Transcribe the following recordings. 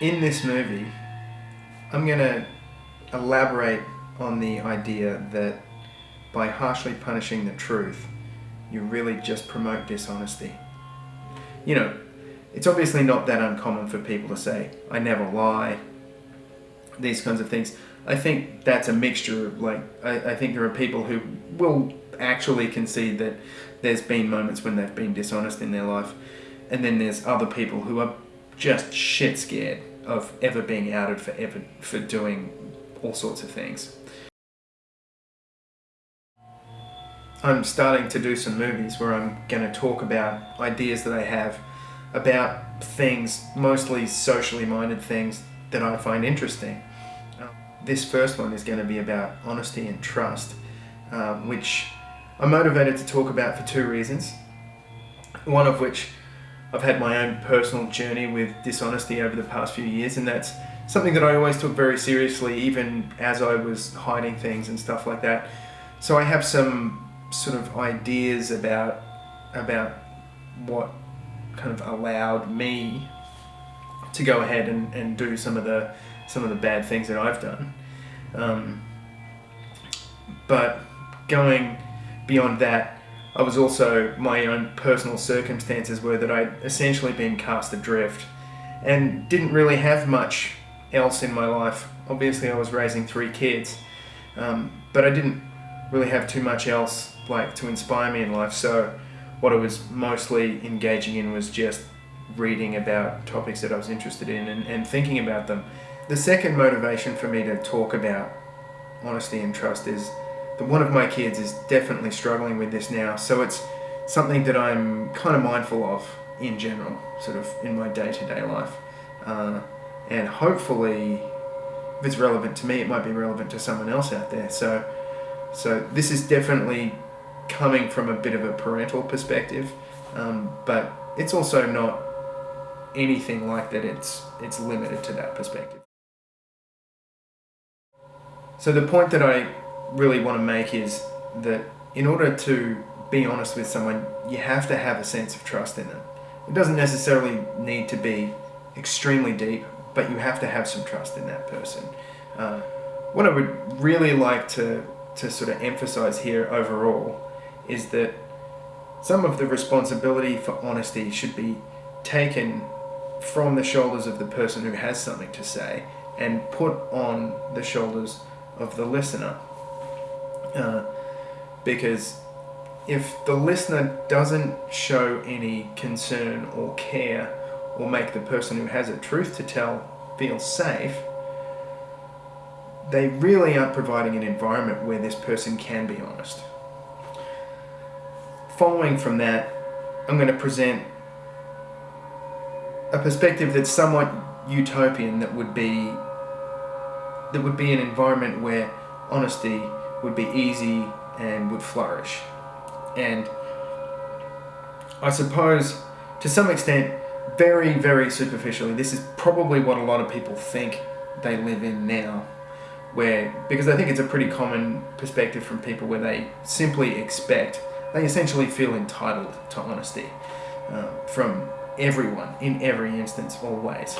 in this movie, I'm going to elaborate on the idea that by harshly punishing the truth, you really just promote dishonesty. You know, it's obviously not that uncommon for people to say, I never lie, these kinds of things. I think that's a mixture of, like, I, I think there are people who will actually concede that there's been moments when they've been dishonest in their life, and then there's other people who are just shit scared of ever being outed for ever for doing all sorts of things. I'm starting to do some movies where I'm going to talk about ideas that I have about things, mostly socially minded things that I find interesting. Uh, this first one is going to be about honesty and trust, uh, which I'm motivated to talk about for two reasons. One of which I've had my own personal journey with dishonesty over the past few years, and that's something that I always took very seriously, even as I was hiding things and stuff like that. So I have some sort of ideas about about what kind of allowed me to go ahead and, and do some of the some of the bad things that I've done. Um, but going beyond that, I was also, my own personal circumstances were that I'd essentially been cast adrift and didn't really have much else in my life. Obviously I was raising three kids, um, but I didn't really have too much else like to inspire me in life. So what I was mostly engaging in was just reading about topics that I was interested in and, and thinking about them. The second motivation for me to talk about honesty and trust is that one of my kids is definitely struggling with this now. So it's something that I'm kind of mindful of in general, sort of in my day-to-day -day life. Uh, and hopefully, if it's relevant to me, it might be relevant to someone else out there. So, so this is definitely coming from a bit of a parental perspective, um, but it's also not anything like that. It's it's limited to that perspective. So the point that I really want to make is that in order to be honest with someone, you have to have a sense of trust in them. It doesn't necessarily need to be extremely deep, but you have to have some trust in that person. Uh, what I would really like to, to sort of emphasize here overall is that some of the responsibility for honesty should be taken from the shoulders of the person who has something to say and put on the shoulders of the listener. Uh, because if the listener doesn't show any concern or care or make the person who has a truth to tell feel safe, they really aren't providing an environment where this person can be honest. Following from that, I'm going to present a perspective that's somewhat utopian that would be that would be an environment where honesty would be easy and would flourish. And I suppose, to some extent, very, very superficially, this is probably what a lot of people think they live in now. Where, because I think it's a pretty common perspective from people where they simply expect, they essentially feel entitled to honesty uh, from everyone, in every instance, always.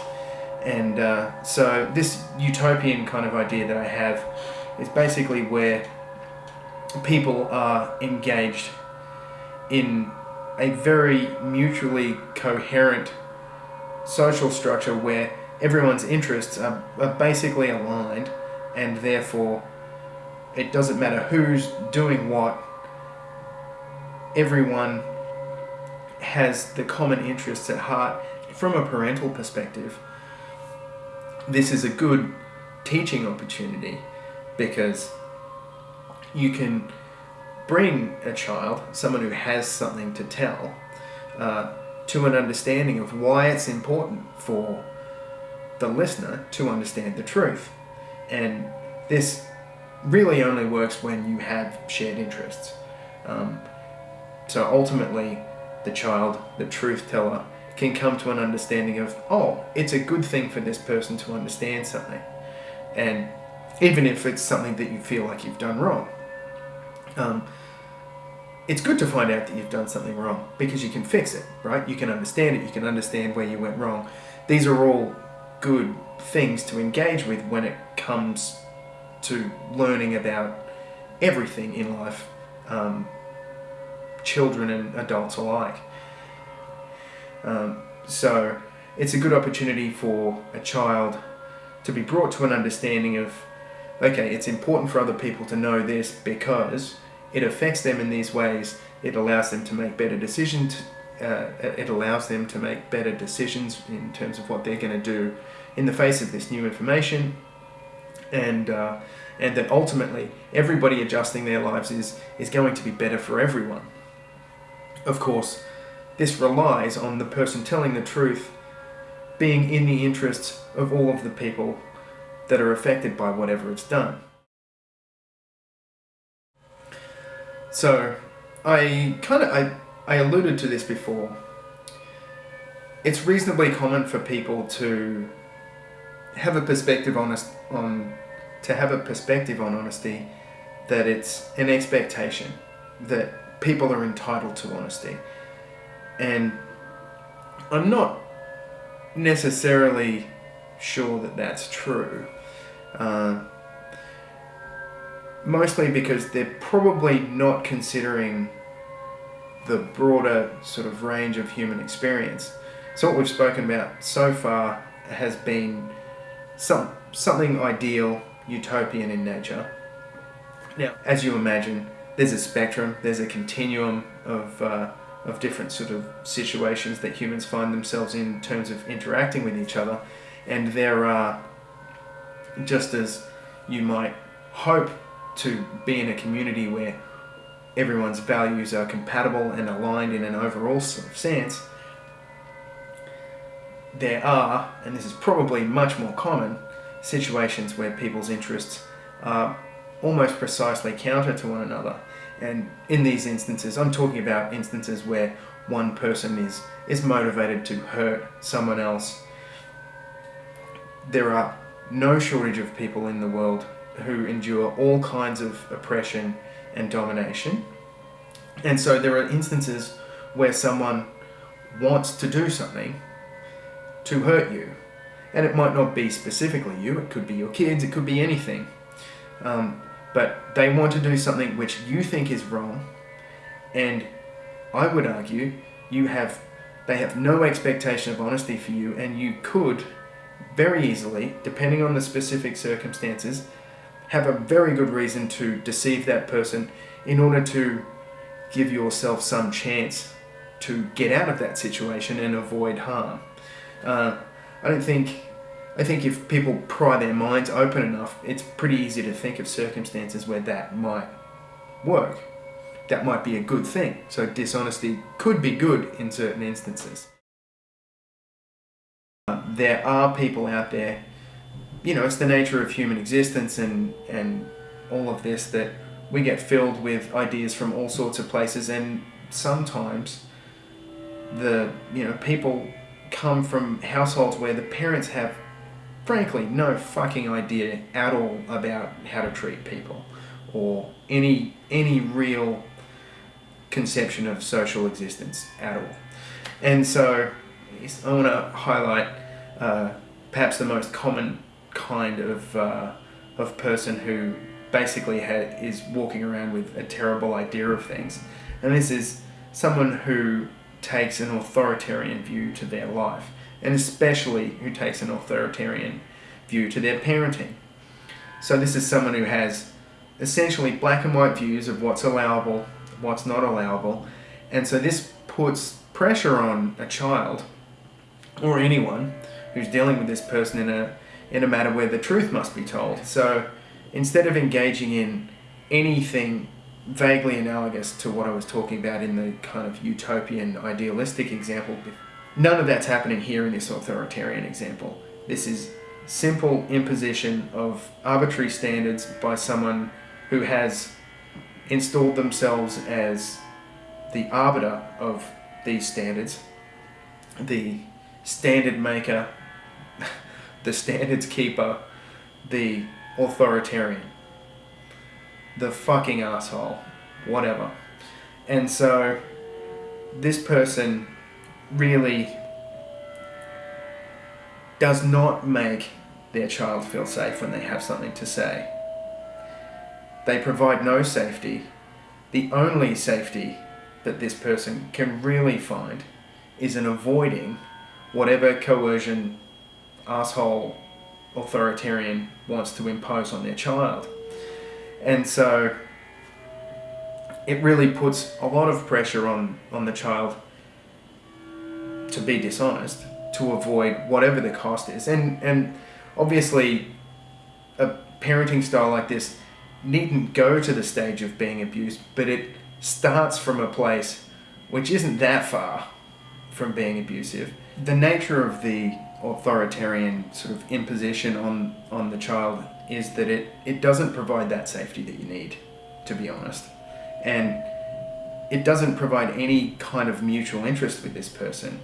And uh, so this utopian kind of idea that I have is basically where people are engaged in a very mutually coherent social structure where everyone's interests are, are basically aligned and therefore it doesn't matter who's doing what everyone has the common interests at heart. From a parental perspective this is a good teaching opportunity because you can bring a child, someone who has something to tell, uh, to an understanding of why it's important for the listener to understand the truth. And this really only works when you have shared interests. Um, so ultimately, the child, the truth teller, can come to an understanding of, oh, it's a good thing for this person to understand something. And even if it's something that you feel like you've done wrong. Um, it's good to find out that you've done something wrong because you can fix it, right? You can understand it, you can understand where you went wrong. These are all good things to engage with when it comes to learning about everything in life, um, children and adults alike. Um, so it's a good opportunity for a child to be brought to an understanding of, okay, it's important for other people to know this because it affects them in these ways. It allows them to make better decisions. Uh, it allows them to make better decisions in terms of what they're going to do in the face of this new information, and uh, and that ultimately everybody adjusting their lives is is going to be better for everyone. Of course, this relies on the person telling the truth being in the interests of all of the people that are affected by whatever it's done. So, I kind of I, I alluded to this before. It's reasonably common for people to have a perspective on on to have a perspective on honesty that it's an expectation that people are entitled to honesty. And I'm not necessarily sure that that's true. Uh, mostly because they're probably not considering the broader sort of range of human experience. So what we've spoken about so far has been some something ideal, utopian in nature. Now, as you imagine, there's a spectrum, there's a continuum of uh, of different sort of situations that humans find themselves in, in terms of interacting with each other, and there are just as you might hope to be in a community where everyone's values are compatible and aligned in an overall sort of sense, there are, and this is probably much more common, situations where people's interests are almost precisely counter to one another. And in these instances, I'm talking about instances where one person is, is motivated to hurt someone else. There are no shortage of people in the world who endure all kinds of oppression and domination. And so there are instances where someone wants to do something to hurt you. And it might not be specifically you, it could be your kids, it could be anything. Um, but they want to do something which you think is wrong, and I would argue you have they have no expectation of honesty for you, and you could very easily, depending on the specific circumstances, have a very good reason to deceive that person in order to give yourself some chance to get out of that situation and avoid harm. Uh, I don't think, I think if people pry their minds open enough, it's pretty easy to think of circumstances where that might work. That might be a good thing. So dishonesty could be good in certain instances. Uh, there are people out there, you know, it's the nature of human existence and, and all of this that we get filled with ideas from all sorts of places and sometimes the, you know, people come from households where the parents have, frankly, no fucking idea at all about how to treat people or any any real conception of social existence at all. And so I want to highlight uh, perhaps the most common kind of uh, of person who basically is walking around with a terrible idea of things, and this is someone who takes an authoritarian view to their life, and especially who takes an authoritarian view to their parenting. So this is someone who has essentially black and white views of what's allowable, what's not allowable, and so this puts pressure on a child or anyone who's dealing with this person in a in a matter where the truth must be told. So instead of engaging in anything vaguely analogous to what I was talking about in the kind of utopian idealistic example. None of that's happening here in this authoritarian example. This is simple imposition of arbitrary standards by someone who has installed themselves as the arbiter of these standards, the standard maker, the standards keeper, the authoritarian the fucking asshole, whatever. And so this person really does not make their child feel safe when they have something to say. They provide no safety. The only safety that this person can really find is in avoiding whatever coercion asshole authoritarian wants to impose on their child. And so it really puts a lot of pressure on, on the child to be dishonest, to avoid whatever the cost is. And, and obviously, a parenting style like this needn't go to the stage of being abused, but it starts from a place which isn't that far from being abusive. The nature of the authoritarian sort of imposition on, on the child is that it, it doesn't provide that safety that you need, to be honest. And it doesn't provide any kind of mutual interest with this person.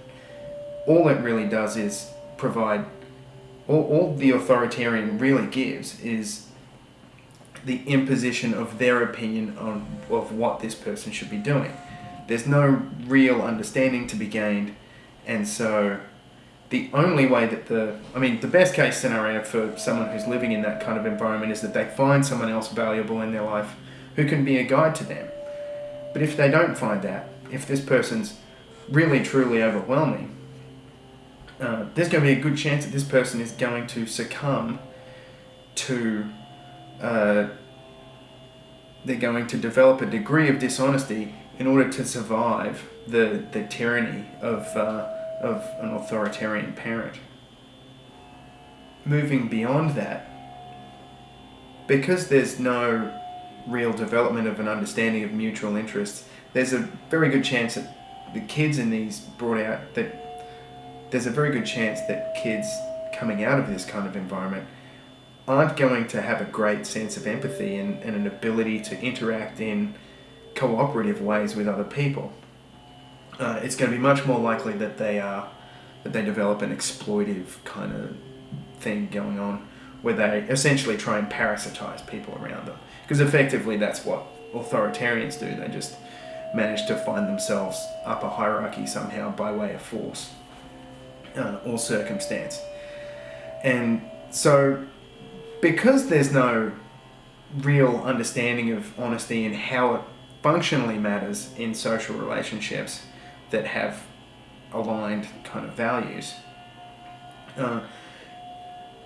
All it really does is provide, all, all the authoritarian really gives is the imposition of their opinion on of what this person should be doing. There's no real understanding to be gained, and so the only way that the I mean the best case scenario for someone who's living in that kind of environment is that they find someone else valuable in their life who can be a guide to them. But if they don't find that, if this person's really truly overwhelming, uh, there's going to be a good chance that this person is going to succumb to uh, they're going to develop a degree of dishonesty in order to survive the, the tyranny of, uh, of an authoritarian parent. Moving beyond that, because there's no real development of an understanding of mutual interests, there's a very good chance that the kids in these brought out that there's a very good chance that kids coming out of this kind of environment aren't going to have a great sense of empathy and, and an ability to interact in cooperative ways with other people. Uh, it's going to be much more likely that they are that they develop an exploitive kind of thing going on where they essentially try and parasitize people around them. Because effectively that's what authoritarians do. They just manage to find themselves up a hierarchy somehow by way of force uh, or circumstance. And so because there's no real understanding of honesty and how it functionally matters in social relationships that have aligned kind of values, uh,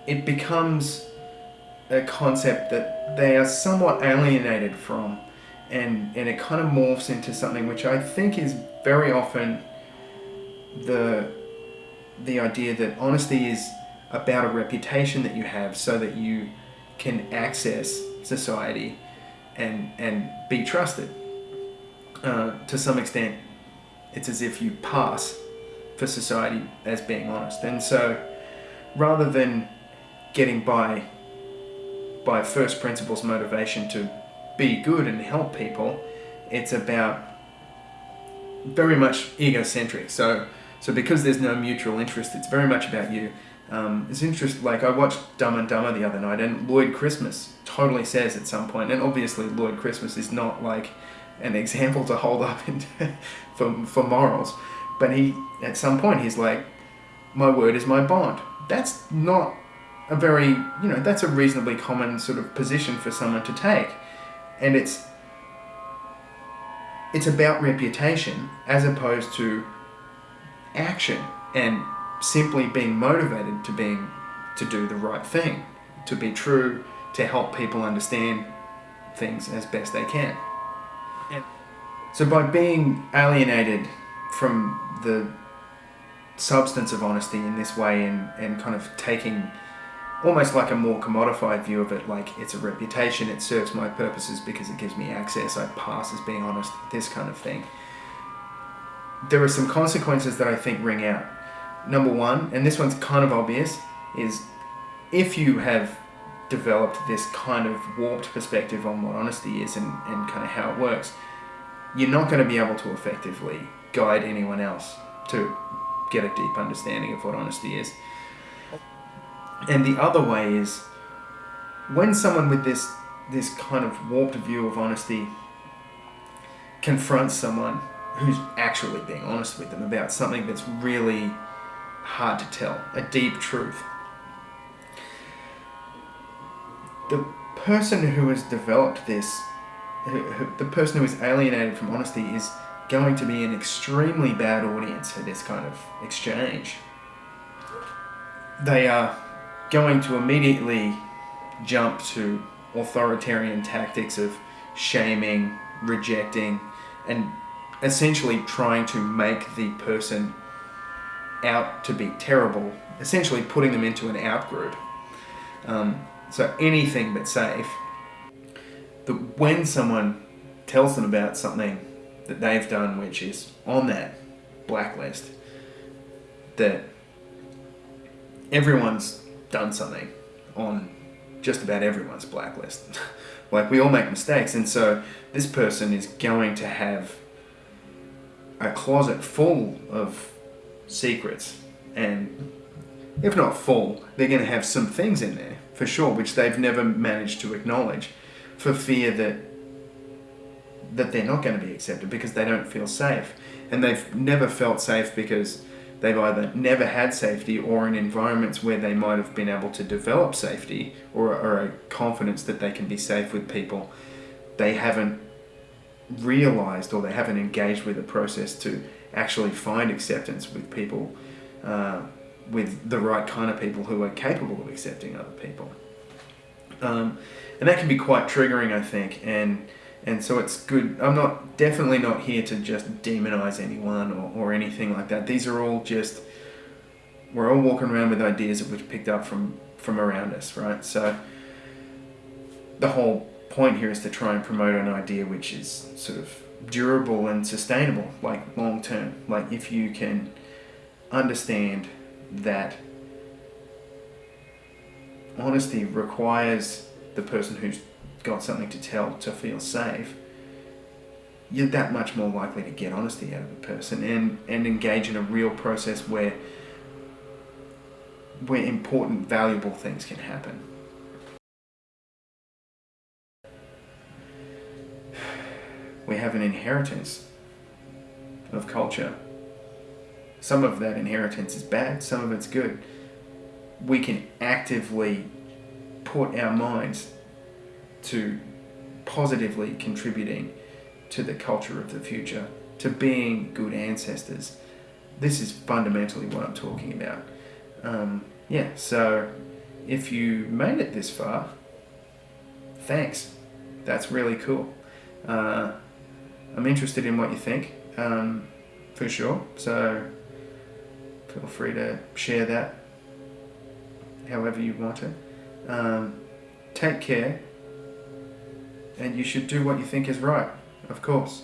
it becomes a concept that they are somewhat alienated from and, and it kind of morphs into something which I think is very often the, the idea that honesty is about a reputation that you have so that you can access society and, and be trusted. Uh, to some extent, it's as if you pass for society as being honest. And so rather than getting by by first principles motivation to be good and help people, it's about very much egocentric. So so because there's no mutual interest, it's very much about you. Um, it's interesting, like I watched Dumb and Dumber the other night and Lloyd Christmas totally says at some point, and obviously Lloyd Christmas is not like an example to hold up in, for, for morals, but he, at some point he's like, my word is my bond. That's not a very, you know, that's a reasonably common sort of position for someone to take. And it's, it's about reputation as opposed to action and simply being motivated to being to do the right thing, to be true, to help people understand things as best they can. So by being alienated from the substance of honesty in this way and, and kind of taking almost like a more commodified view of it, like it's a reputation, it serves my purposes because it gives me access, I pass as being honest, this kind of thing. There are some consequences that I think ring out number one, and this one's kind of obvious, is if you have developed this kind of warped perspective on what honesty is and, and kind of how it works, you're not going to be able to effectively guide anyone else to get a deep understanding of what honesty is. And the other way is when someone with this this kind of warped view of honesty confronts someone who's actually being honest with them about something that's really hard to tell, a deep truth. The person who has developed this, the person who is alienated from honesty, is going to be an extremely bad audience for this kind of exchange. They are going to immediately jump to authoritarian tactics of shaming, rejecting, and essentially trying to make the person out to be terrible, essentially putting them into an out group. Um, so anything but safe. That when someone tells them about something that they've done which is on that blacklist, that everyone's done something on just about everyone's blacklist. like we all make mistakes, and so this person is going to have a closet full of secrets, and if not full, they're going to have some things in there for sure, which they've never managed to acknowledge, for fear that that they're not going to be accepted because they don't feel safe, and they've never felt safe because they've either never had safety or in environments where they might have been able to develop safety or, or a confidence that they can be safe with people, they haven't realized or they haven't engaged with a process to actually find acceptance with people, uh, with the right kind of people who are capable of accepting other people. Um, and that can be quite triggering, I think, and and so it's good. I'm not definitely not here to just demonize anyone or, or anything like that. These are all just we're all walking around with ideas that we've picked up from from around us, right? So the whole point here is to try and promote an idea which is sort of durable and sustainable, like long term. Like if you can understand that honesty requires the person who's got something to tell to feel safe, you're that much more likely to get honesty out of a person and, and engage in a real process where where important, valuable things can happen. We have an inheritance of culture. Some of that inheritance is bad, some of it's good. We can actively put our minds to positively contributing to the culture of the future, to being good ancestors. This is fundamentally what I'm talking about. Um, yeah, so if you made it this far, thanks. That's really cool. Uh, I'm interested in what you think, um, for sure. So feel free to share that however you want to. Um, take care and you should do what you think is right, of course.